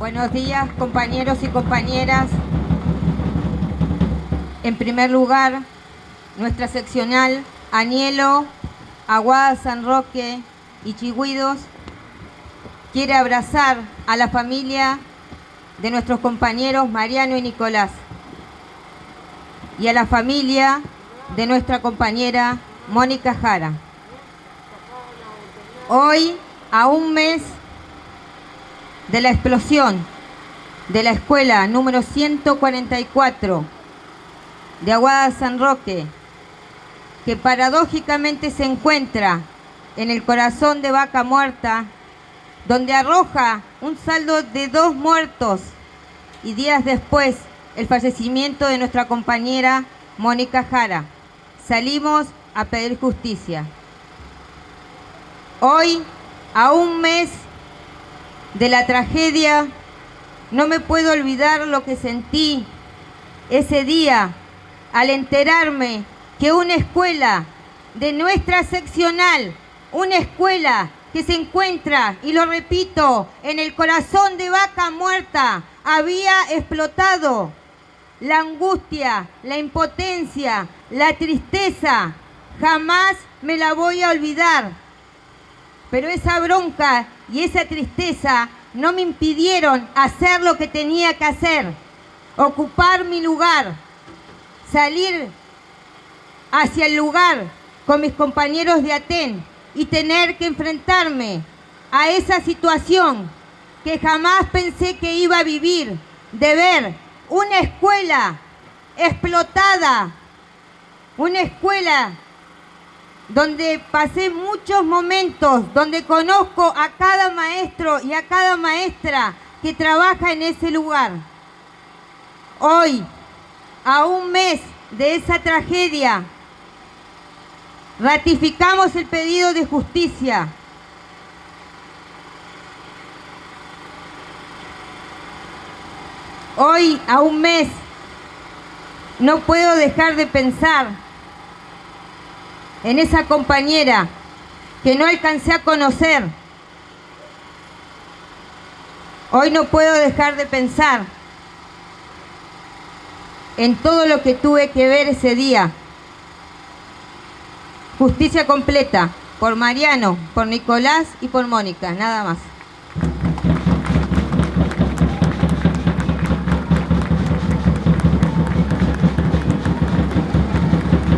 Buenos días, compañeros y compañeras. En primer lugar, nuestra seccional Anielo, Aguada San Roque y Chigüidos quiere abrazar a la familia de nuestros compañeros Mariano y Nicolás y a la familia de nuestra compañera Mónica Jara. Hoy, a un mes de la explosión de la escuela número 144 de Aguada San Roque, que paradójicamente se encuentra en el corazón de Vaca Muerta, donde arroja un saldo de dos muertos y días después el fallecimiento de nuestra compañera Mónica Jara. Salimos a pedir justicia. Hoy, a un mes de la tragedia, no me puedo olvidar lo que sentí ese día al enterarme que una escuela de nuestra seccional, una escuela que se encuentra, y lo repito, en el corazón de vaca muerta, había explotado. La angustia, la impotencia, la tristeza, jamás me la voy a olvidar. Pero esa bronca y esa tristeza no me impidieron hacer lo que tenía que hacer, ocupar mi lugar, salir hacia el lugar con mis compañeros de Aten y tener que enfrentarme a esa situación que jamás pensé que iba a vivir, de ver una escuela explotada, una escuela donde pasé muchos momentos, donde conozco a cada maestro y a cada maestra que trabaja en ese lugar. Hoy, a un mes de esa tragedia, ratificamos el pedido de justicia. Hoy, a un mes, no puedo dejar de pensar en esa compañera que no alcancé a conocer. Hoy no puedo dejar de pensar en todo lo que tuve que ver ese día. Justicia completa por Mariano, por Nicolás y por Mónica, nada más.